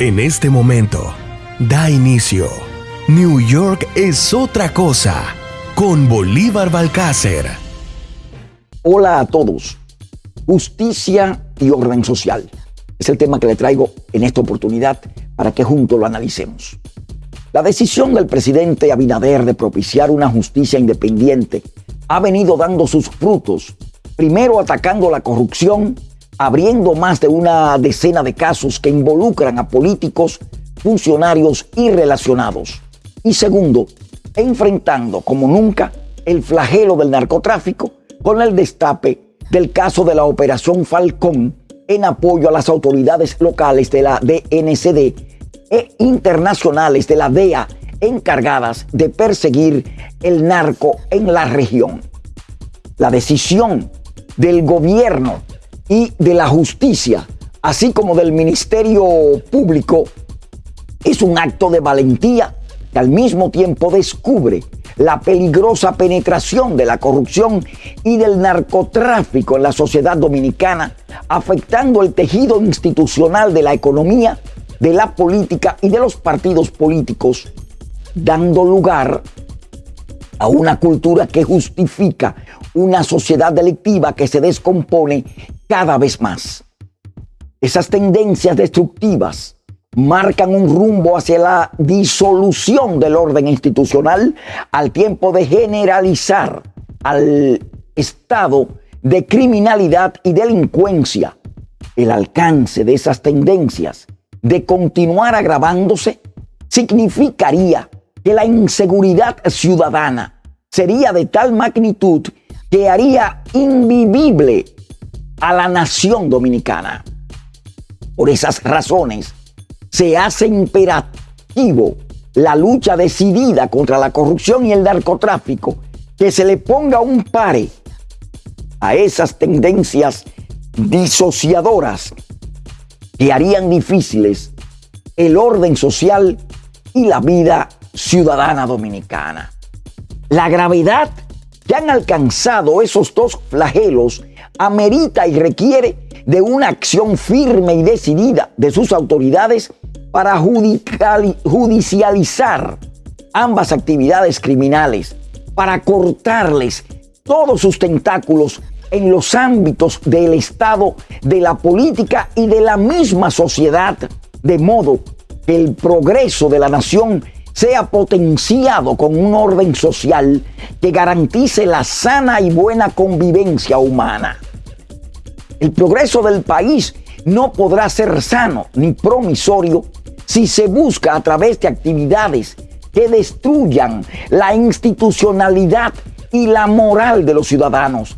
En este momento, da inicio. New York es otra cosa con Bolívar Balcácer. Hola a todos. Justicia y orden social. Es el tema que le traigo en esta oportunidad para que juntos lo analicemos. La decisión del presidente Abinader de propiciar una justicia independiente ha venido dando sus frutos, primero atacando la corrupción abriendo más de una decena de casos que involucran a políticos, funcionarios y relacionados. Y segundo, enfrentando como nunca el flagelo del narcotráfico con el destape del caso de la Operación Falcón en apoyo a las autoridades locales de la DNCD e internacionales de la DEA encargadas de perseguir el narco en la región. La decisión del gobierno y de la justicia, así como del Ministerio Público, es un acto de valentía que al mismo tiempo descubre la peligrosa penetración de la corrupción y del narcotráfico en la sociedad dominicana, afectando el tejido institucional de la economía, de la política y de los partidos políticos, dando lugar a una cultura que justifica una sociedad delictiva que se descompone cada vez más. Esas tendencias destructivas marcan un rumbo hacia la disolución del orden institucional al tiempo de generalizar al estado de criminalidad y delincuencia. El alcance de esas tendencias de continuar agravándose significaría que la inseguridad ciudadana sería de tal magnitud que haría invivible a la nación dominicana. Por esas razones, se hace imperativo la lucha decidida contra la corrupción y el narcotráfico, que se le ponga un pare a esas tendencias disociadoras que harían difíciles el orden social y la vida ciudadana dominicana. La gravedad que han alcanzado esos dos flagelos amerita y requiere de una acción firme y decidida de sus autoridades para judicializar ambas actividades criminales, para cortarles todos sus tentáculos en los ámbitos del Estado, de la política y de la misma sociedad, de modo que el progreso de la nación sea potenciado con un orden social que garantice la sana y buena convivencia humana. El progreso del país no podrá ser sano ni promisorio si se busca a través de actividades que destruyan la institucionalidad y la moral de los ciudadanos.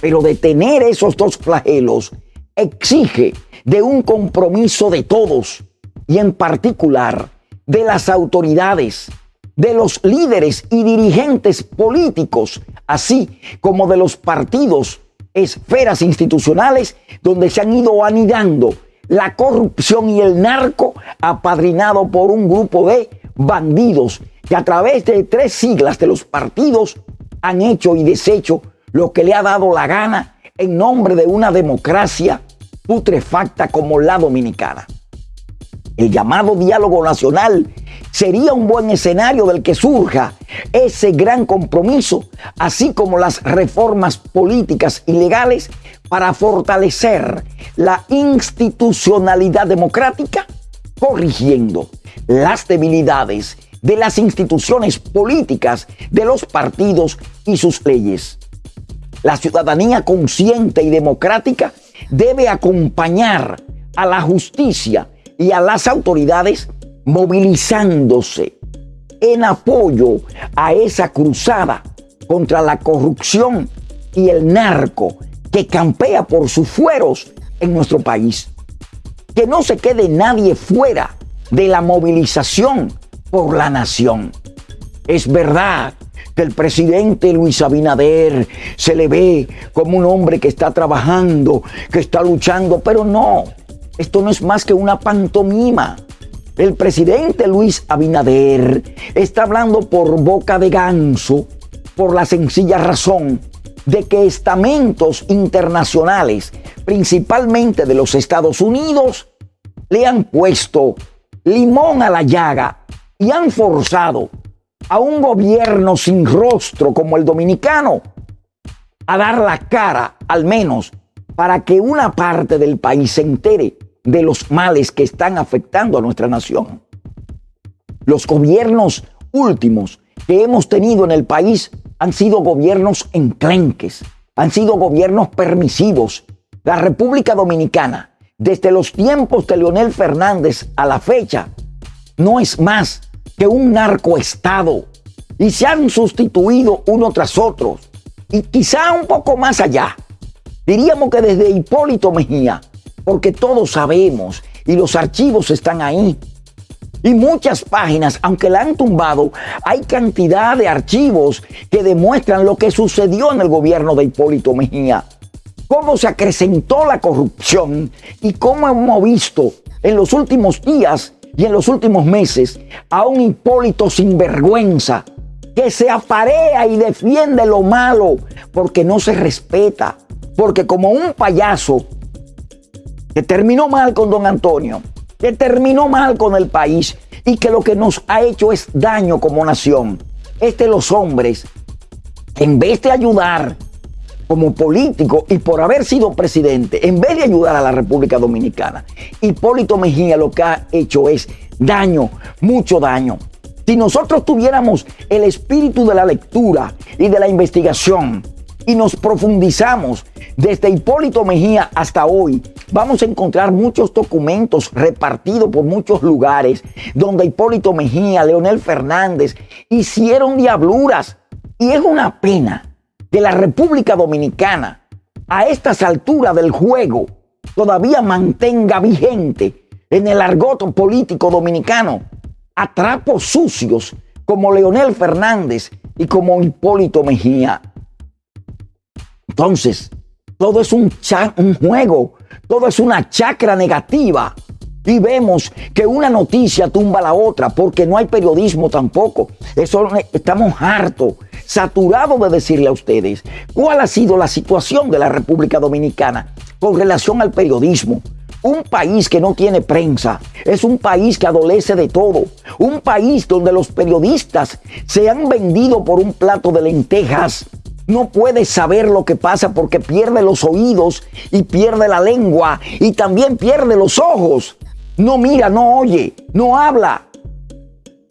Pero detener esos dos flagelos exige de un compromiso de todos y en particular de las autoridades, de los líderes y dirigentes políticos, así como de los partidos esferas institucionales donde se han ido anidando la corrupción y el narco apadrinado por un grupo de bandidos que a través de tres siglas de los partidos han hecho y deshecho lo que le ha dado la gana en nombre de una democracia putrefacta como la dominicana. El llamado diálogo nacional sería un buen escenario del que surja ese gran compromiso, así como las reformas políticas y legales para fortalecer la institucionalidad democrática, corrigiendo las debilidades de las instituciones políticas, de los partidos y sus leyes. La ciudadanía consciente y democrática debe acompañar a la justicia y a las autoridades movilizándose en apoyo a esa cruzada contra la corrupción y el narco que campea por sus fueros en nuestro país. Que no se quede nadie fuera de la movilización por la nación. Es verdad que el presidente Luis Abinader se le ve como un hombre que está trabajando, que está luchando, pero no, esto no es más que una pantomima. El presidente Luis Abinader está hablando por boca de ganso por la sencilla razón de que estamentos internacionales, principalmente de los Estados Unidos, le han puesto limón a la llaga y han forzado a un gobierno sin rostro como el dominicano a dar la cara, al menos, para que una parte del país se entere de los males que están afectando a nuestra nación. Los gobiernos últimos que hemos tenido en el país han sido gobiernos enclenques, han sido gobiernos permisivos. La República Dominicana, desde los tiempos de Leonel Fernández a la fecha, no es más que un narcoestado y se han sustituido uno tras otro. Y quizá un poco más allá, diríamos que desde Hipólito Mejía, porque todos sabemos y los archivos están ahí. Y muchas páginas, aunque la han tumbado, hay cantidad de archivos que demuestran lo que sucedió en el gobierno de Hipólito Mejía. Cómo se acrecentó la corrupción y cómo hemos visto en los últimos días y en los últimos meses a un Hipólito sin vergüenza que se aparea y defiende lo malo porque no se respeta. Porque como un payaso que terminó mal con don Antonio, que terminó mal con el país y que lo que nos ha hecho es daño como nación. Este los hombres, en vez de ayudar como político y por haber sido presidente, en vez de ayudar a la República Dominicana, Hipólito Mejía lo que ha hecho es daño, mucho daño. Si nosotros tuviéramos el espíritu de la lectura y de la investigación y nos profundizamos desde Hipólito Mejía hasta hoy, vamos a encontrar muchos documentos repartidos por muchos lugares donde Hipólito Mejía, Leonel Fernández hicieron diabluras. Y es una pena que la República Dominicana a estas alturas del juego todavía mantenga vigente en el argot político dominicano a trapos sucios como Leonel Fernández y como Hipólito Mejía. Entonces, todo es un, juego, todo es una chacra negativa. Y vemos que una noticia tumba la otra porque no hay periodismo tampoco. Eso estamos hartos, saturados de decirle a ustedes cuál ha sido la situación de la República Dominicana con relación al periodismo. Un país que no tiene prensa es un país que adolece de todo. Un país donde los periodistas se han vendido por un plato de lentejas. No puede saber lo que pasa porque pierde los oídos y pierde la lengua y también pierde los ojos. No mira, no oye, no habla.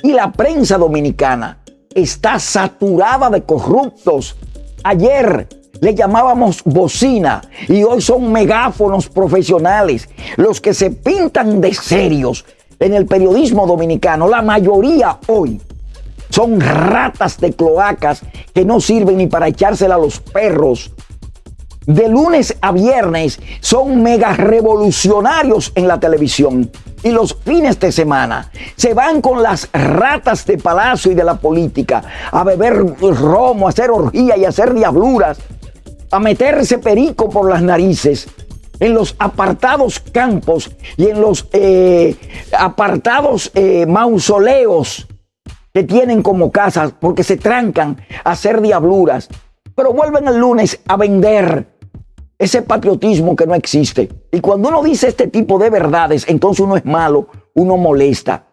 Y la prensa dominicana está saturada de corruptos. Ayer le llamábamos bocina y hoy son megáfonos profesionales, los que se pintan de serios en el periodismo dominicano. La mayoría hoy son ratas de cloacas que no sirven ni para echársela a los perros. De lunes a viernes son mega revolucionarios en la televisión y los fines de semana se van con las ratas de palacio y de la política a beber romo, a hacer orgía y a hacer diabluras a meterse perico por las narices en los apartados campos y en los eh, apartados eh, mausoleos que tienen como casas porque se trancan a hacer diabluras, pero vuelven el lunes a vender ese patriotismo que no existe. Y cuando uno dice este tipo de verdades, entonces uno es malo, uno molesta.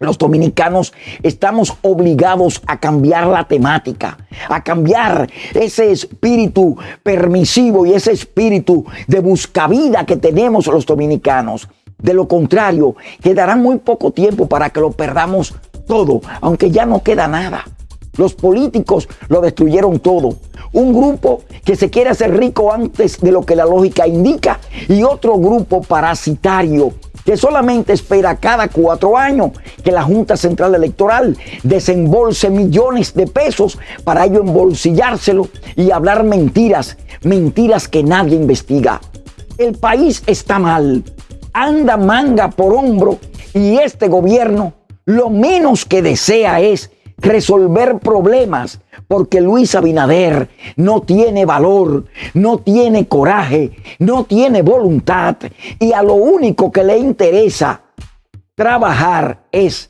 Los dominicanos estamos obligados a cambiar la temática, a cambiar ese espíritu permisivo y ese espíritu de buscavida que tenemos los dominicanos. De lo contrario, quedará muy poco tiempo para que lo perdamos todo, aunque ya no queda nada. Los políticos lo destruyeron todo. Un grupo que se quiere hacer rico antes de lo que la lógica indica y otro grupo parasitario que solamente espera cada cuatro años que la Junta Central Electoral desembolse millones de pesos para ello embolsillárselo y hablar mentiras, mentiras que nadie investiga. El país está mal, anda manga por hombro y este gobierno lo menos que desea es resolver problemas, porque Luis Abinader no tiene valor, no tiene coraje, no tiene voluntad y a lo único que le interesa trabajar es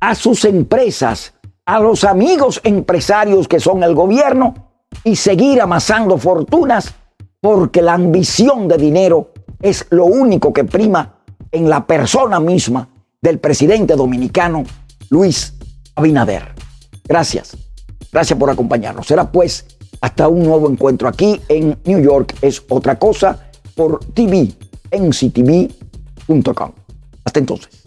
a sus empresas, a los amigos empresarios que son el gobierno y seguir amasando fortunas porque la ambición de dinero es lo único que prima en la persona misma del presidente dominicano Luis Abinader. Gracias. Gracias por acompañarnos. Será pues hasta un nuevo encuentro aquí en New York es otra cosa por TV, en ctv.com. Hasta entonces.